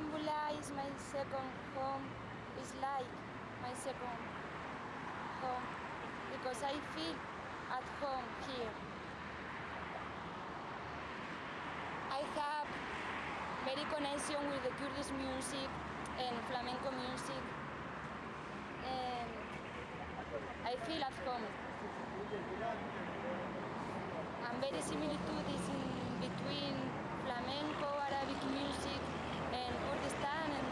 Istanbul is my second home. It's like my second home because I feel at home here. I have very connection with the Kurdish music and flamenco music and I feel at home. And very similitudes in between flamenco, Arabic music and and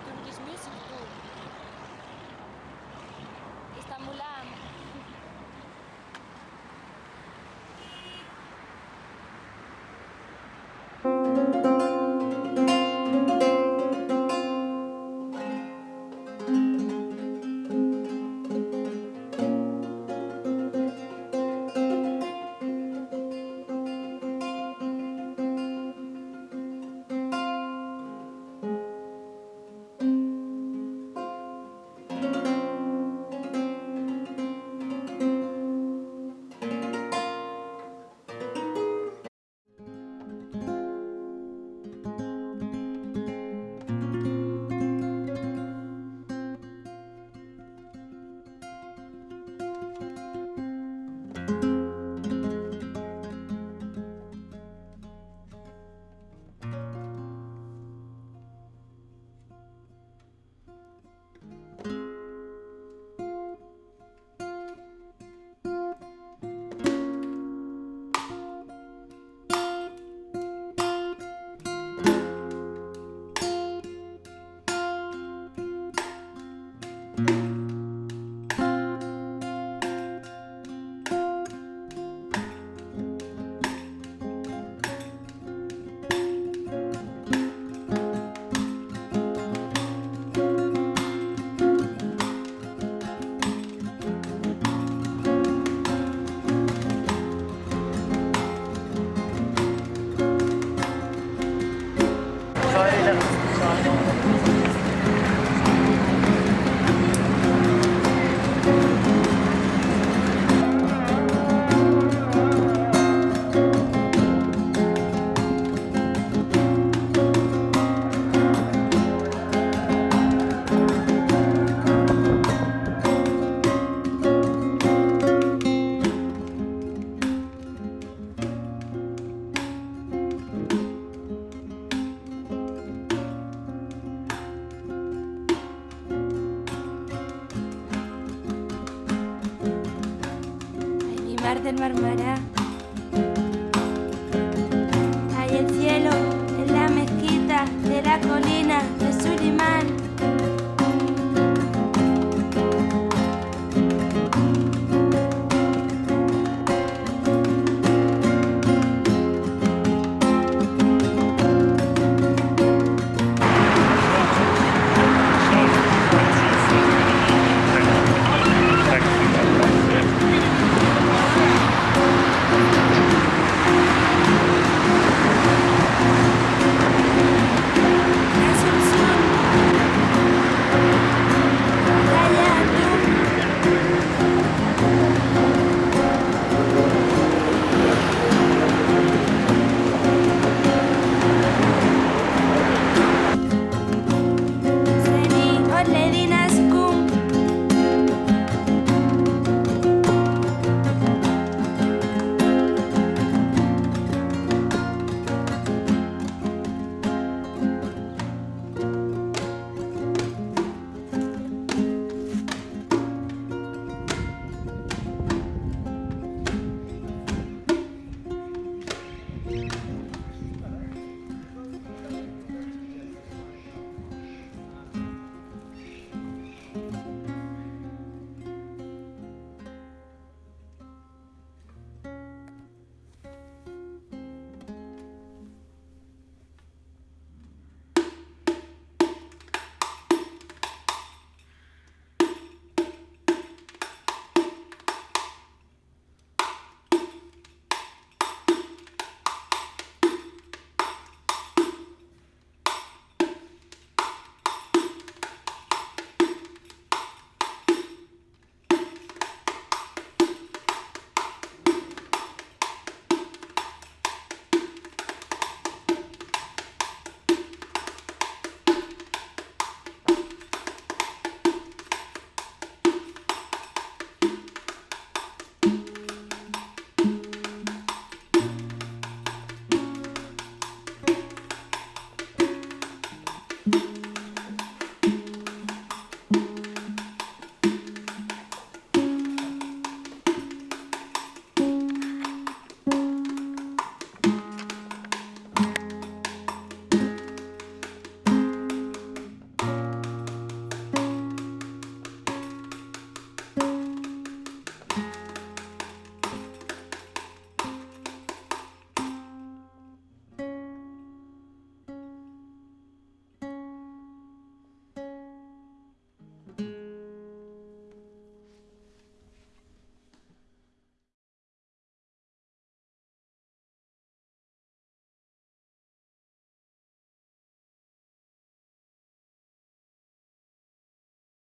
tarde, Marmara.